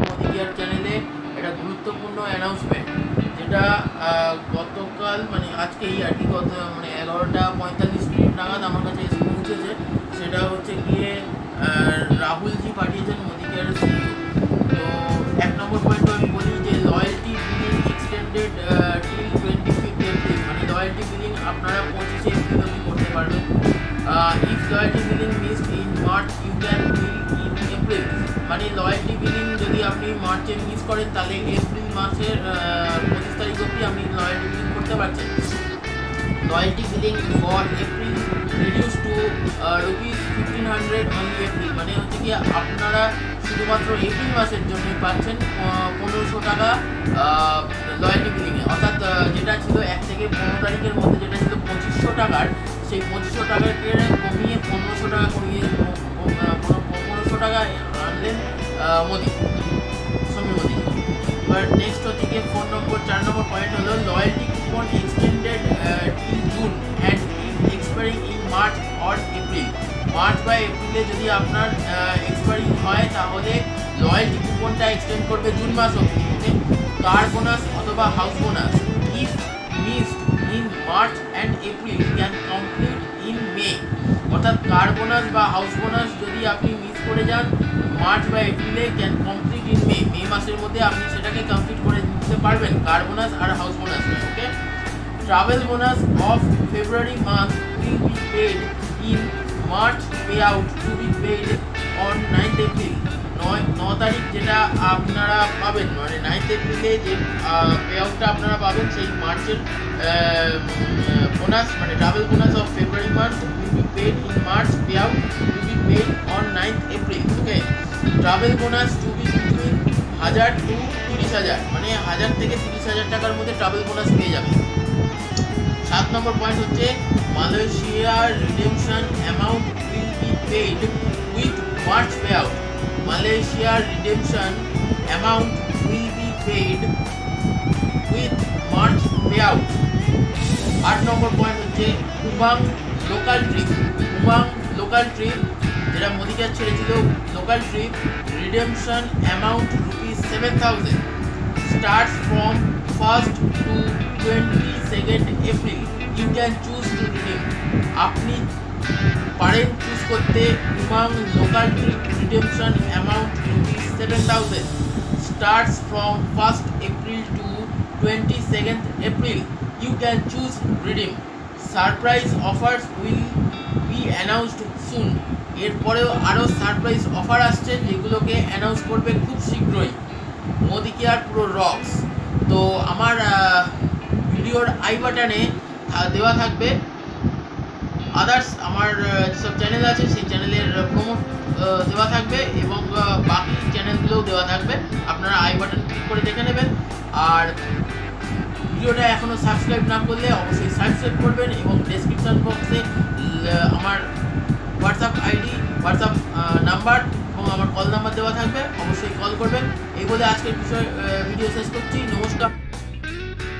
মোদিকিয়ার চ্যানেলে একটা গুরুত্বপূর্ণ অ্যানাউন্সমেন্ট যেটা গতকাল মানে আজকেই আর কি গত মানে এগারোটা পঁয়তাল্লিশ মিনিট নাগাদ আমার কাছে এসে পৌঁছেছে। সেটা হচ্ছে গিয়ে রাহুলজি পাঠিয়েছেন Modicare if loyalty billing missed in March you can bill in April মানে লয়্যালটি বিলিং যদি আপনি মার্চে মিস করেন, তাহলে এপ্রিল মাসের পঁচিশ তারিখ অবধি আপনি লয়্যালটি বিলিং করতে পারছেন। Loyalty billing for April reduce to rupees fifteen hundred only April মানে হচ্ছে কি, আপনারা শুধুমাত্র এপ্রিল মাসের জন্যই পাচ্ছেন পনেরোশো টাকা লয়্যালটি বিলিংয়ে অর্থাৎ যেটা ছিল এক নেক্সট হচ্ছে গিয়ে নম্বর চার নম্বর পয়েন্ট হলো loyalty coupon extended June and expiring in March or April March বা এপ্রিলে যদি আপনার এক্সপায়ারিং হয়, তাহলে লয়্যালটি কুপনটা এক্সটেন্ড করবে জুন মাস অবধি কার বোনাস অথবা house bonus if missed in March and April can complete অর্থাৎ কার বোনাস বা হাউস বোনাস যদি আপনি মিস করে যান মার্চ বা এপ্রিলে can complete in May May মাসের মধ্যে আপনি সেটাকে কমপ্লিট করে দিতে পারবেন, car bonus R house bonus okay travel bonus of February month will be paid in March pay out to be paid on ninth April নয়, ন তারিখ যেটা আপনারা পাবেন মানে নাইন্থ এপ্রিলে যে পে আউটটা আপনারা পাবেন সেই মার্চের বোনাস মানে travel bonus of February month be paid in March pay out to be paid on ninth April okay travel bonus to be between হাজার টু তিরিশ হাজার মানে হাজার থেকে তিরিশ হাজার টাকার মধ্যে ট্রাভেল বোনাস পেয়ে যাবে। সাত নম্বর পয়েন্ট হচ্ছে মালয়েশিয়ার redemption amount will be paid with March pay out মালয়েশিয়ার redemption amount will be paid with March pay out আট নম্বর পয়েন্ট হচ্ছে Umang local trip Umang local trip যেটা মোদিকার ছেড়েছিল local trip redemption amount rupees seven thousand starts from 1st to 22nd April. You can choose to redeem. আপনি পারেন choose করতে Umang local trip redemption amount rupees seven thousand starts from first April to twenty second April you can choose redeem surprise offers will be announced soon. এরপরেও আরও surprise offer আসছে যেগুলোকে announce করবে খুব শীঘ্রই। মোদি কেয়ার পুরো রক্স? তো আমার ভিডিওর আই বাটনে দেওয়া থাকবে। আদার্স আমার যেসব চ্যানেল আছে সেই চ্যানেলের প্রমোট দেওয়া থাকবে এবং বাকি চ্যানেলগুলোও দেওয়া থাকবে। আপনারা আই বাটন ক্লিক করে দেখে নেবেন। আর ভিডিওটা এখনও সাবস্ক্রাইব না করলে অবশ্যই সাবস্ক্রাইব করবেন এবং ডেসক্রিপশন বক্সে আমার হোয়াটসঅ্যাপ আইডি হোয়াটসঅ্যাপ নাম্বার এবং আমার কল নাম্বার দেওয়া থাকবে। অবশ্যই কল করবেন। এই বলে আজকের বিষয় ভিডিও শেষ করছি। নমস্কার।